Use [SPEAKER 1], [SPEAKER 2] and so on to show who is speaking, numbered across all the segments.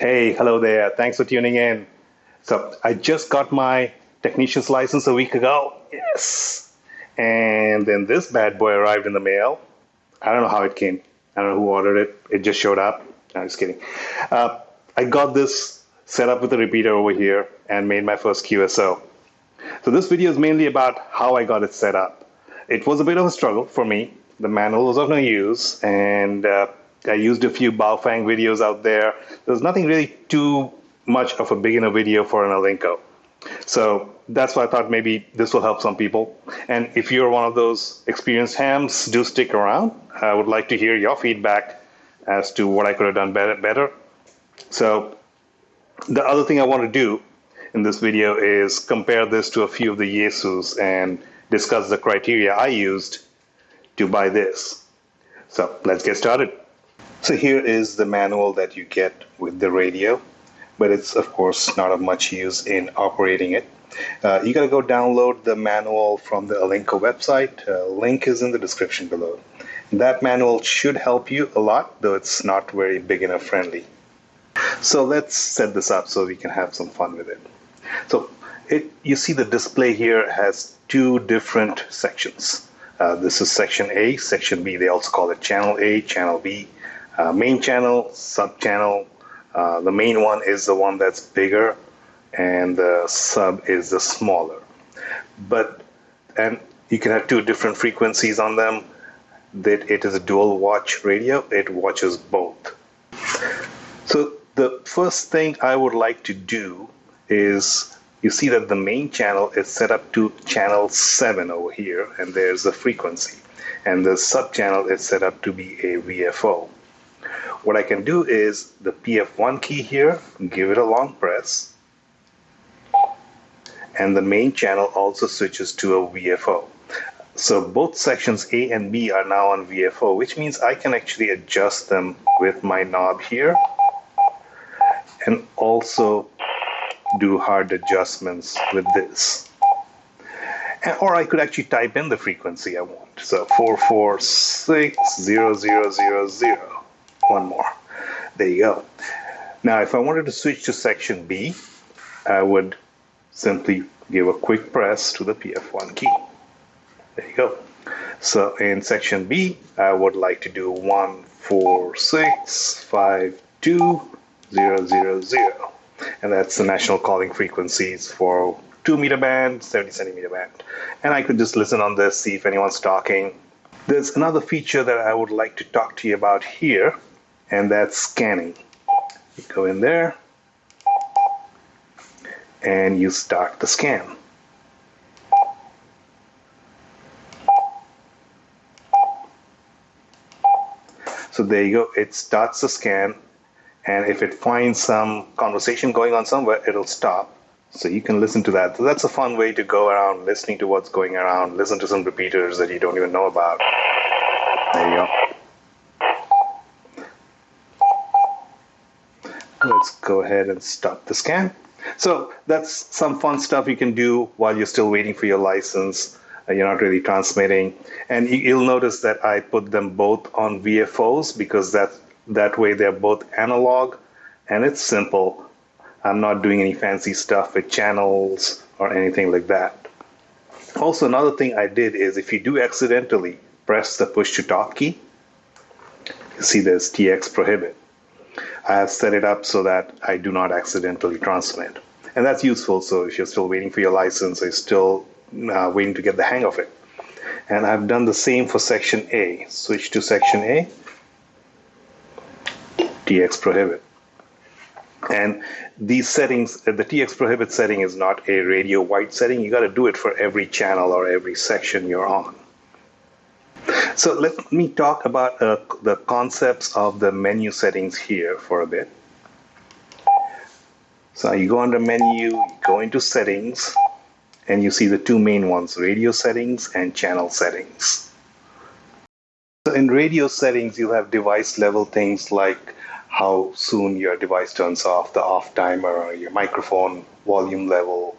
[SPEAKER 1] Hey, hello there. Thanks for tuning in. So, I just got my technician's license a week ago. Yes. And then this bad boy arrived in the mail. I don't know how it came. I don't know who ordered it. It just showed up. I'm just kidding. Uh, I got this set up with a repeater over here and made my first QSO. So this video is mainly about how I got it set up. It was a bit of a struggle for me. The manual was of no use and uh, I used a few Baofeng videos out there. There's nothing really too much of a beginner video for an Alinco. So that's why I thought maybe this will help some people. And if you're one of those experienced hams, do stick around. I would like to hear your feedback as to what I could have done better. better. So the other thing I want to do in this video is compare this to a few of the Yaesus and discuss the criteria I used to buy this. So let's get started. So here is the manual that you get with the radio, but it's of course not of much use in operating it. Uh, you got to go download the manual from the Alinco website. Uh, link is in the description below. That manual should help you a lot, though it's not very beginner friendly. So let's set this up so we can have some fun with it. So it, you see the display here has two different sections. Uh, this is section A, section B. They also call it channel A, channel B uh, main channel, sub channel. Uh, the main one is the one that's bigger, and the sub is the smaller. But and you can have two different frequencies on them. That it is a dual watch radio. It watches both. So the first thing I would like to do is you see that the main channel is set up to channel 7 over here and there's the frequency and the sub channel is set up to be a VFO. What I can do is the PF1 key here, give it a long press, and the main channel also switches to a VFO. So both sections A and B are now on VFO, which means I can actually adjust them with my knob here and also do hard adjustments with this. And, or I could actually type in the frequency I want. So 4460000 one more. There you go. Now, if I wanted to switch to section B, I would simply give a quick press to the PF1 key. There you go. So in section B, I would like to do 146520000. And that's the national calling frequencies for 2 meter band, 70 centimeter band. And I could just listen on this, see if anyone's talking. There's another feature that I would like to talk to you about here, and that's scanning. You go in there and you start the scan. So there you go, it starts the scan and if it finds some conversation going on somewhere, it'll stop. So you can listen to that. So that's a fun way to go around listening to what's going around, listen to some repeaters that you don't even know about. There you go. Let's go ahead and stop the scan. So that's some fun stuff you can do while you're still waiting for your license. Uh, you're not really transmitting. And you'll notice that I put them both on VFOs because that, that way they're both analog and it's simple. I'm not doing any fancy stuff with channels or anything like that. Also, another thing I did is if you do accidentally press the push to talk key, you see there's TX prohibit. I have set it up so that I do not accidentally transmit. And that's useful. So if you're still waiting for your license, you're still uh, waiting to get the hang of it. And I've done the same for section A. Switch to section A, TX prohibit. And these settings, the TX prohibit setting is not a radio wide setting. You got to do it for every channel or every section you're on. So let me talk about uh, the concepts of the menu settings here for a bit. So you go under menu, you go into settings, and you see the two main ones, radio settings and channel settings. So in radio settings, you have device level things like how soon your device turns off, the off timer, your microphone volume level,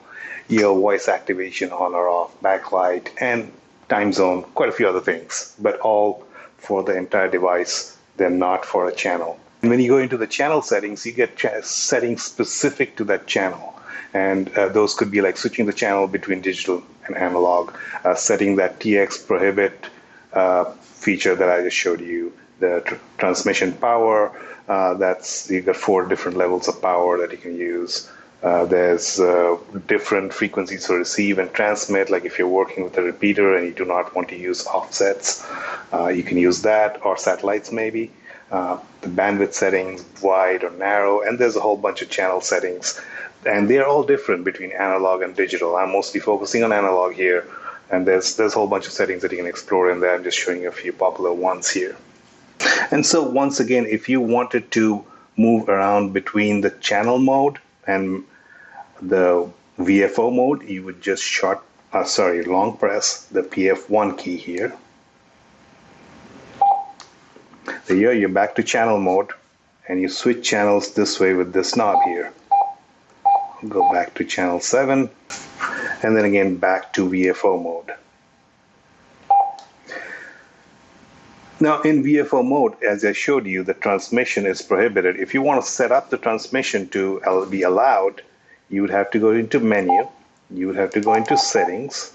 [SPEAKER 1] your voice activation on or off, backlight, and time zone, quite a few other things, but all for the entire device. They're not for a channel. And when you go into the channel settings, you get settings specific to that channel. And uh, those could be like switching the channel between digital and analog, uh, setting that TX prohibit uh, feature that I just showed you, the tr transmission power, uh, that's you got four different levels of power that you can use. Uh, there's uh, different frequencies to receive and transmit. Like if you're working with a repeater and you do not want to use offsets, uh, you can use that or satellites maybe. Uh, the bandwidth settings, wide or narrow, and there's a whole bunch of channel settings. And they're all different between analog and digital. I'm mostly focusing on analog here, and there's there's a whole bunch of settings that you can explore in there. I'm just showing you a few popular ones here. And so once again, if you wanted to move around between the channel mode and the VFO mode, you would just short, uh, sorry, long press the PF1 key here. So here you're back to channel mode and you switch channels this way with this knob here. Go back to channel 7 and then again back to VFO mode. Now in VFO mode, as I showed you, the transmission is prohibited. If you want to set up the transmission to be allowed, you would have to go into menu, you would have to go into settings,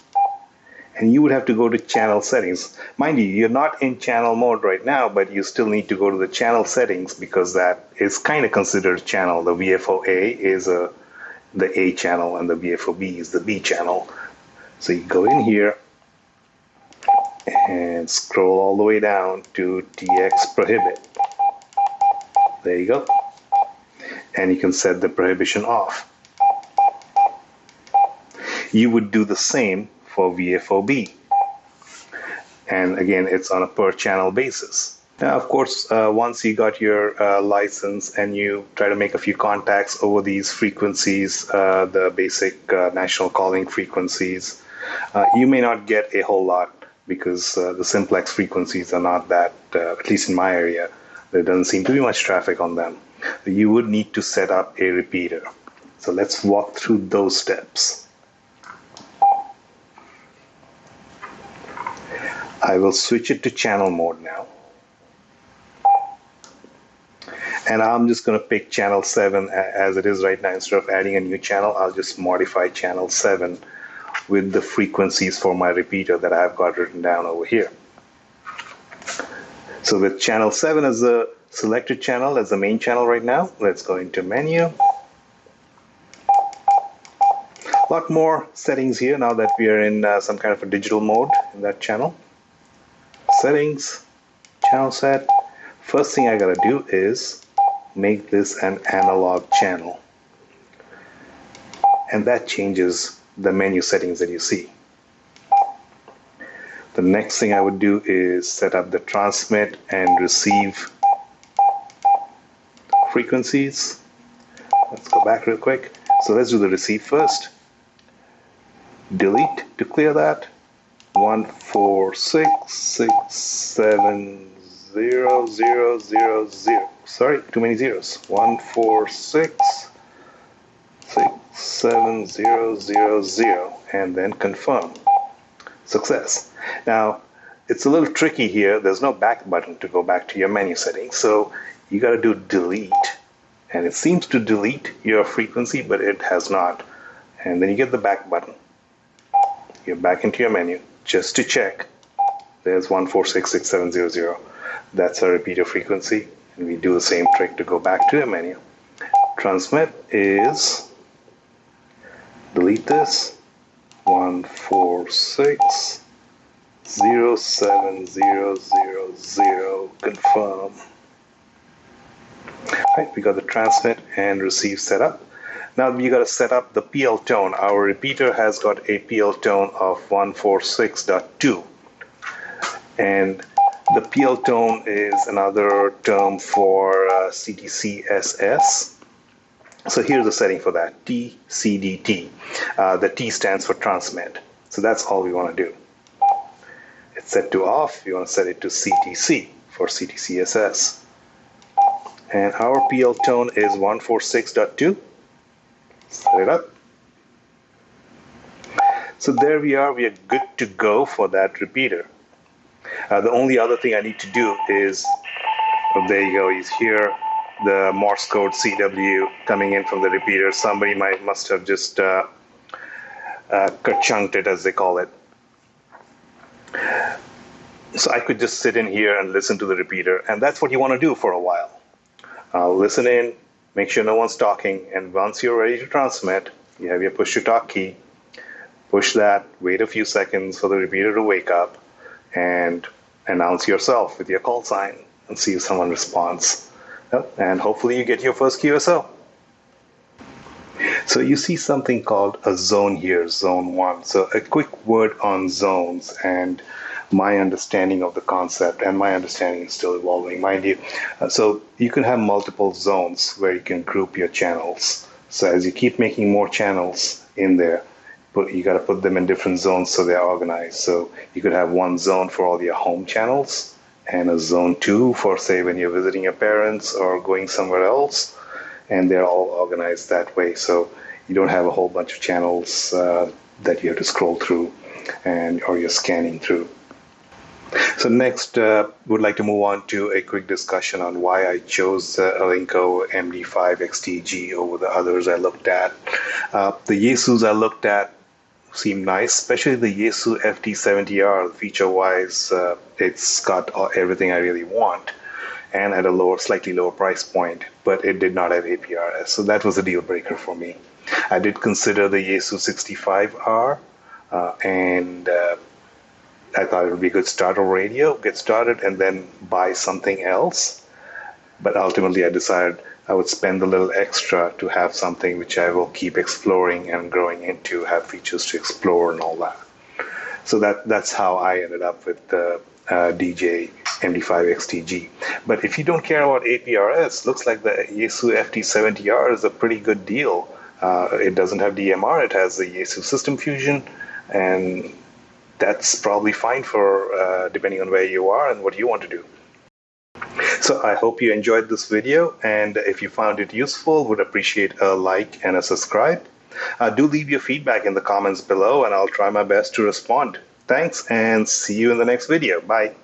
[SPEAKER 1] and you would have to go to channel settings. Mind you, you're not in channel mode right now, but you still need to go to the channel settings because that is kind of considered channel. The VFO-A is a, the A channel and the VFO-B is the B channel. So you go in here, and scroll all the way down to TX prohibit. There you go. And you can set the prohibition off. You would do the same for VFOB. And again, it's on a per channel basis. Now, of course, uh, once you got your uh, license and you try to make a few contacts over these frequencies, uh, the basic uh, national calling frequencies, uh, you may not get a whole lot because uh, the simplex frequencies are not that, at least in my area, there doesn't seem to be much traffic on them. You would need to set up a repeater. So let's walk through those steps. I will switch it to channel mode now. And I'm just going to pick channel 7 as it is right now. Instead of adding a new channel, I'll just modify channel 7 with the frequencies for my repeater that I've got written down over here. So with channel 7 as the selected channel as the main channel right now, let's go into menu. A lot more settings here now that we are in uh, some kind of a digital mode in that channel. Settings, channel set. First thing I gotta do is make this an analog channel. And that changes the menu settings that you see. The next thing I would do is set up the transmit and receive frequencies. Let's go back real quick. So let's do the receive first. Delete to clear that. One four six six seven zero zero zero zero. Sorry, too many zeros. One four six six 7000 and then confirm. Success. Now, it's a little tricky here. There's no back button to go back to your menu settings. So you got to do delete. And it seems to delete your frequency, but it has not. And then you get the back button. You're back into your menu just to check. There's 1466700. That's our repeater frequency. And we do the same trick to go back to the menu. Transmit is delete this. 146 07000 confirm. Right, we got the transmit and receive set up. Now we got to set up the PL tone. Our repeater has got a PL tone of 146.2 and the PL tone is another term for uh, CTCSS so here's the setting for that, TCDT. Uh, the T stands for transmit. So that's all we want to do. It's set to off. You want to set it to CTC for CTCSS. And our PL tone is 146.2. Set it up. So there we are. We are good to go for that repeater. Uh, the only other thing I need to do is, oh, there you go, he's here the Morse code CW coming in from the repeater. Somebody might must have just uh, uh, chunked it, as they call it. So I could just sit in here and listen to the repeater, and that's what you want to do for a while. Uh, listen in, make sure no one's talking, and once you're ready to transmit, you have your push to talk key. Push that, wait a few seconds for the repeater to wake up, and announce yourself with your call sign and see if someone responds. And hopefully you get your first QSO. So you see something called a zone here, zone one. So a quick word on zones and my understanding of the concept and my understanding is still evolving, mind you. Uh, so you can have multiple zones where you can group your channels. So as you keep making more channels in there, put you got to put them in different zones so they're organized. So you could have one zone for all your home channels and a zone two for say when you're visiting your parents or going somewhere else, and they're all organized that way. So you don't have a whole bunch of channels uh, that you have to scroll through and or you're scanning through. So next, uh, would like to move on to a quick discussion on why I chose the Alinco MD5 XTG over the others I looked at. Uh, the Yaesus I looked at seem nice, especially the Yaesu FT70R. Feature-wise, uh, it's got everything I really want, and at a lower, slightly lower price point. But it did not have APRS, so that was a deal breaker for me. I did consider the Yaesu 65R, uh, and uh, I thought it would be a good start starter radio, get started, and then buy something else. But ultimately, I decided I would spend a little extra to have something which I will keep exploring and growing into, have features to explore and all that. So that that's how I ended up with the uh, DJ MD5 XTG. But if you don't care about APRS, looks like the Yaesu FT70R is a pretty good deal. Uh, it doesn't have DMR, it has the Yaesu System Fusion, and that's probably fine for uh, depending on where you are and what you want to do. So I hope you enjoyed this video and if you found it useful, would appreciate a like and a subscribe. Uh, do leave your feedback in the comments below and I'll try my best to respond. Thanks and see you in the next video. Bye.